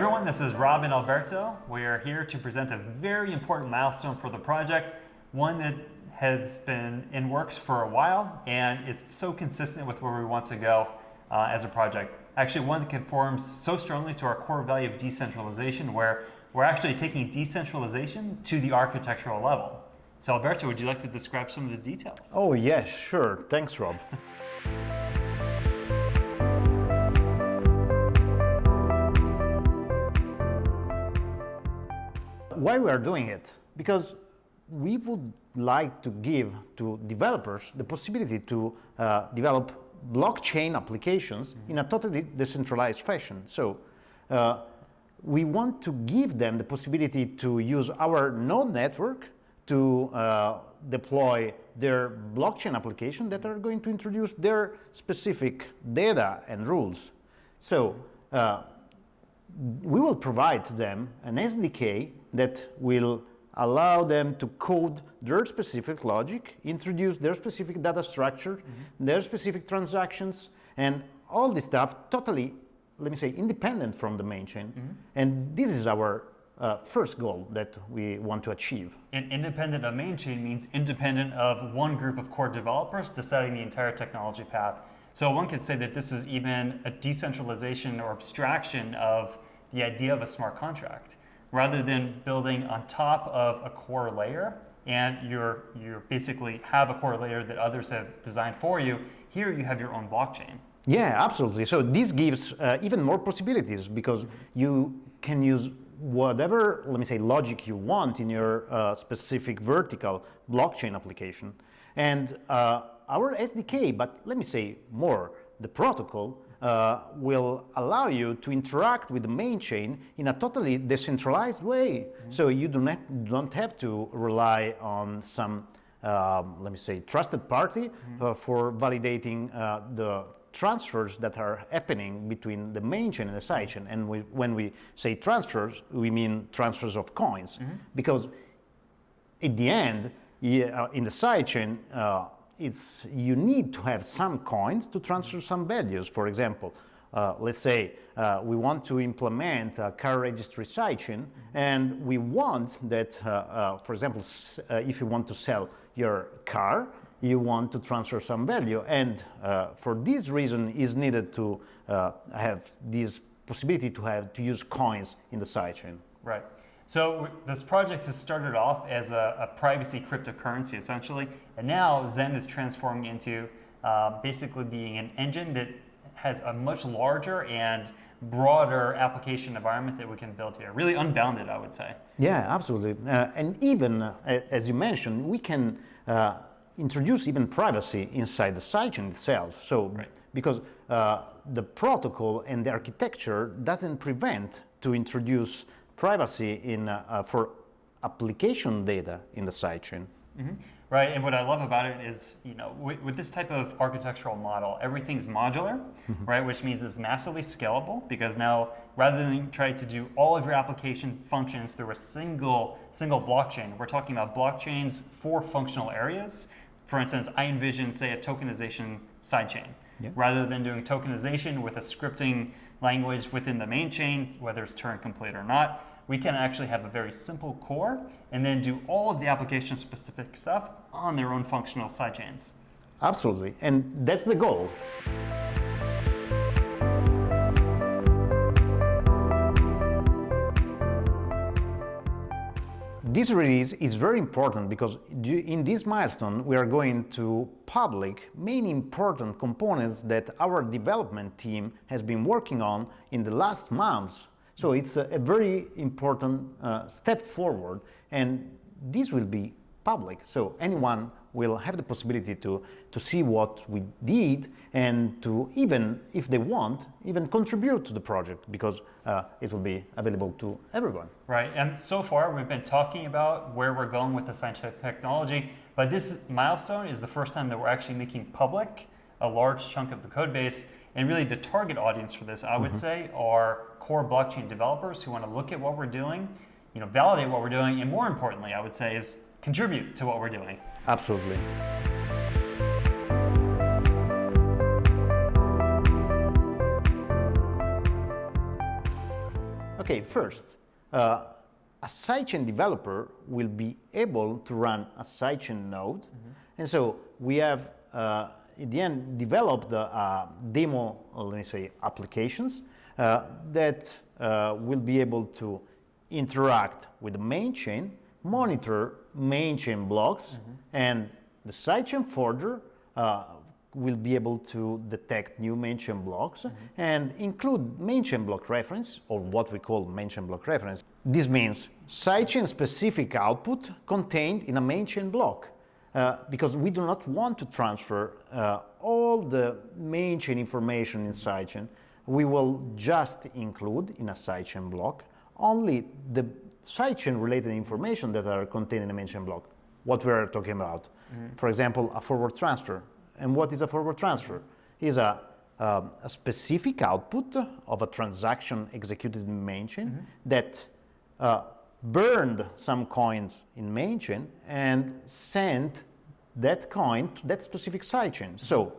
everyone, this is Rob and Alberto. We are here to present a very important milestone for the project, one that has been in works for a while and it's so consistent with where we want to go uh, as a project. Actually, one that conforms so strongly to our core value of decentralization where we're actually taking decentralization to the architectural level. So Alberto, would you like to describe some of the details? Oh, yes, sure. Thanks, Rob. Why we are doing it? Because we would like to give to developers the possibility to uh, develop blockchain applications mm -hmm. in a totally decentralized fashion. So uh, we want to give them the possibility to use our node network to uh, deploy their blockchain application that are going to introduce their specific data and rules. So uh, we will provide to them an SDK that will allow them to code their specific logic, introduce their specific data structure, mm -hmm. their specific transactions, and all this stuff totally, let me say, independent from the main chain. Mm -hmm. And this is our uh, first goal that we want to achieve. And independent of main chain means independent of one group of core developers deciding the entire technology path. So one could say that this is even a decentralization or abstraction of the idea of a smart contract. Rather than building on top of a core layer, and you're, you're basically have a core layer that others have designed for you, here you have your own blockchain. Yeah, absolutely. So this gives uh, even more possibilities because you can use whatever, let me say, logic you want in your uh, specific vertical blockchain application. And uh, our SDK, but let me say more, the protocol uh, will allow you to interact with the main chain in a totally decentralized way. Mm -hmm. So you do not, don't have to rely on some, um, let me say, trusted party mm -hmm. for validating uh, the transfers that are happening between the main chain and the side chain. And we, when we say transfers, we mean transfers of coins. Mm -hmm. Because at the end, yeah, uh, in the side chain, uh, it's, you need to have some coins to transfer some values. For example, uh, let's say uh, we want to implement a car registry sidechain, and we want that, uh, uh for example, uh, if you want to sell your car, you want to transfer some value. And uh, for this reason is needed to have this possibility to have to use coins in the sidechain. Right. So this project has started off as a, a, privacy cryptocurrency essentially, and now Zen is transforming into uh, basically being an engine that has a much larger and broader application environment that we can build here. Really unbounded, I would say. Yeah, absolutely. Uh, and even, uh, as you mentioned, we can uh, introduce even privacy inside the sidechain itself. So, right. because uh, the protocol and the architecture doesn't prevent to introduce privacy in, uh, uh, for application data in the sidechain. Mm -hmm. Right, and what I love about it is, you know, with, with this type of architectural model, everything's modular, mm -hmm. right, which means it's massively scalable because now, rather than try to do all of your application functions through a single, single blockchain, we're talking about blockchains for functional areas for instance, I envision, say, a tokenization sidechain. Yeah. Rather than doing tokenization with a scripting language within the main chain, whether it's Turing complete or not, we can actually have a very simple core and then do all of the application specific stuff on their own functional sidechains. Absolutely, and that's the goal. This release is very important because in this milestone we are going to public many important components that our development team has been working on in the last months. So it's a, a very important uh, step forward and this will be public. So anyone will have the possibility to, to see what we did and to even, if they want, even contribute to the project because uh, it will be available to everyone. Right, and so far we've been talking about where we're going with the scientific technology, but this milestone is the first time that we're actually making public a large chunk of the code base. And really the target audience for this, I would mm -hmm. say, are core blockchain developers who want to look at what we're doing, you know, validate what we're doing, and more importantly, I would say, is contribute to what we're doing. Absolutely. Okay, first, uh, a sidechain developer will be able to run a sidechain node. And so we have, uh, in the end, developed the uh, demo, let me say, applications uh, that uh, will be able to interact with the main chain, monitor main chain blocks, and the sidechain forger uh, will be able to detect new main chain blocks and include main chain block reference, or what we call main chain block reference. This means sidechain specific output contained in a main chain block. Uh, because we do not want to transfer uh, all the main chain information in sidechain. We will just include in a sidechain block only the sidechain related information that are contained in a main chain block, what we are talking about. For example, a forward transfer. And what is a forward transfer? Is a, um, a specific output of a transaction executed in main chain that uh, burned some coins in main chain and sent that coin to that specific sidechain. So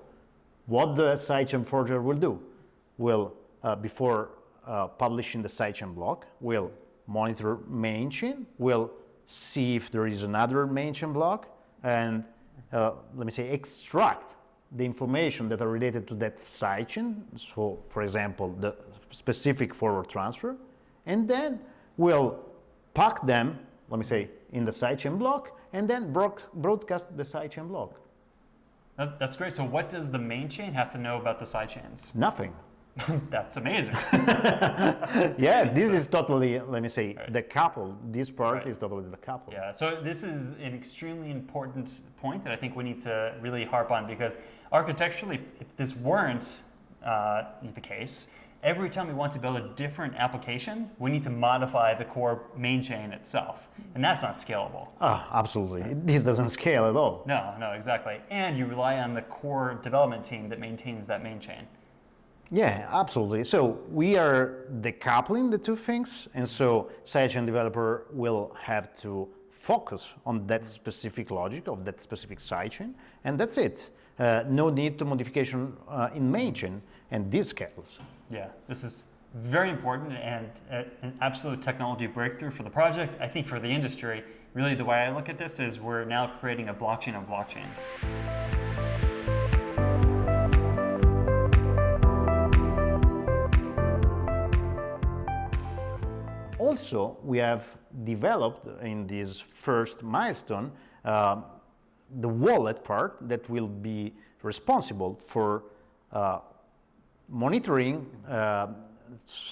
what the sidechain forger will do will, uh, before uh, publishing the sidechain block, will monitor main chain, will see if there is another main chain block, and uh, let me say extract the information that are related to that sidechain. So, for example, the specific forward transfer, and then will pack them, let me say, in the sidechain block, and then broad- broadcast the sidechain block. That, that's great. So what does the main chain have to know about the side chains? Nothing. that's amazing. yeah, this is totally, let me say, Right. decoupled. This part Right. is totally decoupled. Yeah, so this is an extremely important point that I think we need to really harp on because architecturally, if, if this weren't uh, the case, every time we want to build a different application, we need to modify the core main chain itself. And that's not scalable. Ah, absolutely. This doesn't scale at all. No, no, exactly. And you rely on the core development team that maintains that main chain. Yeah, absolutely. So we are decoupling the two things, and so sidechain developer will have to focus on that specific logic of that specific sidechain, and that's it. Uh, no need to modification uh, in main chain, and these scales. Yeah, this is very important and uh, an absolute technology breakthrough for the project. I think for the industry, really the way I look at this is we're now creating a blockchain of blockchains. Also, we have developed in this first milestone um, the wallet part that will be responsible for uh, monitoring, uh, uh,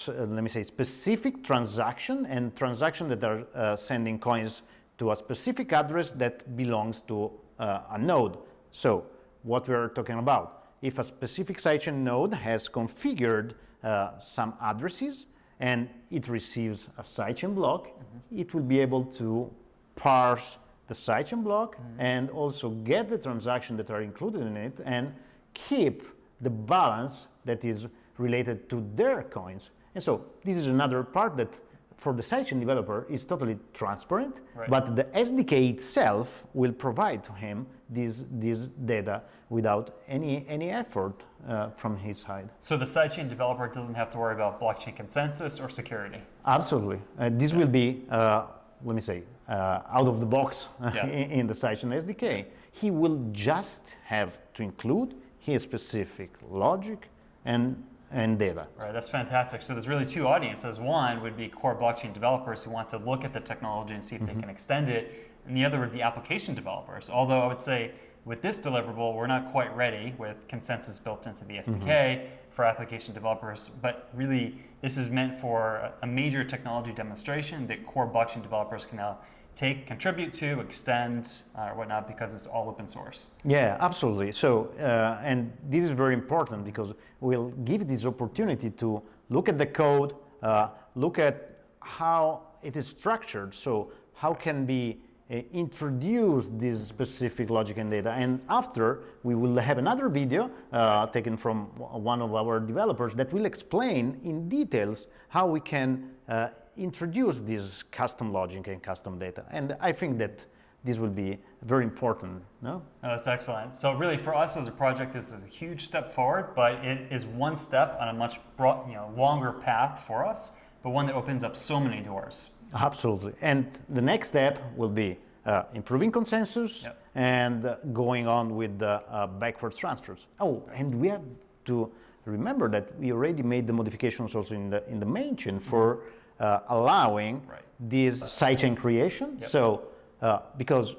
let me say, specific transaction and transaction that are uh, sending coins to a specific address that belongs to uh, a node. So, what we are talking about, if a specific sidechain node has configured uh, some addresses and it receives a sidechain block, it will be able to parse the sidechain block and also get the transaction that are included in it and keep the balance that is related to their coins. And so this is another part that for the sidechain developer is totally transparent, Right. but the SDK itself will provide to him this, this data without any, any effort uh, from his side. So the sidechain developer doesn't have to worry about blockchain consensus or security. Absolutely. Uh, this will be, uh, let me say, uh, out of the box Yeah. in, in the Sidechain SDK. He will just have to include his specific logic and, and data. Right, that's fantastic. So there's really two audiences. One would be core blockchain developers who want to look at the technology and see if they can extend it, and the other would be application developers. Although I would say with this deliverable, we're not quite ready with consensus built into the SDK for application developers, but really this is meant for a- major technology demonstration that core blockchain developers can now take, contribute to, extend, uh, whatnot, because it's all open source. Yeah, absolutely. So, uh, and this is very important because we'll give this opportunity to look at the code, uh, look at how it is structured. So, how can be introduce this specific logic and data. And after, we will have another video uh, taken from one of our developers that will explain in details how we can uh, introduce this custom logic and custom data. And I think that this will be very important. No? No, that's excellent. So really, for us as a project, this is a huge step forward, but it is one step on a much broad, you know, longer path for us but one that opens up so many doors. Absolutely. And the next step will be uh, improving consensus Yep. and uh, going on with the uh, backwards transfers. Oh, and we have to remember that we already made the modifications also in the in the main chain for uh, allowing Right. this sidechain creation. Yep. So uh, because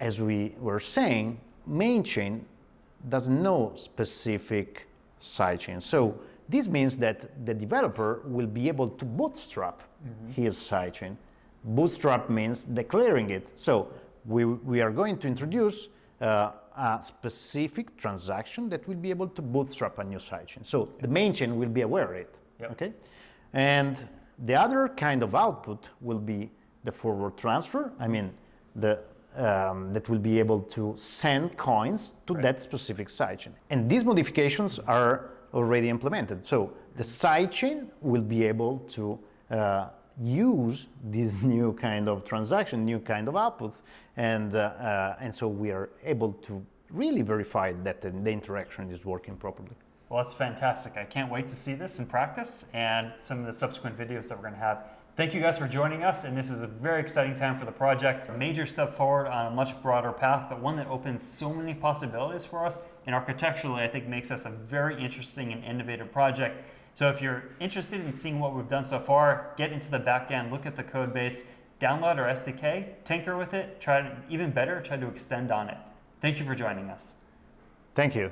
as we were saying, main chain doesn't know specific sidechain. So this means that the developer will be able to bootstrap his sidechain. Bootstrap means declaring it. So we, we are going to introduce uh, a specific transaction that will be able to bootstrap a new sidechain. So the main chain will be aware of it. Yep. Okay, and the other kind of output will be the forward transfer. I mean, the um, that will be able to send coins to Right. that specific sidechain. And these modifications are already implemented. So the sidechain will be able to uh, use this new kind of transaction, new kind of outputs, and uh, and so we are able to really verify that the, the interaction is working properly. Well, that's fantastic. I can't wait to see this in practice and some of the subsequent videos that we're going to have. Thank you guys for joining us, and this is a very exciting time for the project. A major step forward on a much broader path, but one that opens so many possibilities for us, and architecturally, I think makes us a very interesting and innovative project. So if you're interested in seeing what we've done so far, get into the back end, look at the code base, download our SDK, tinker with it, try to, even better, try to extend on it. Thank you for joining us. Thank you.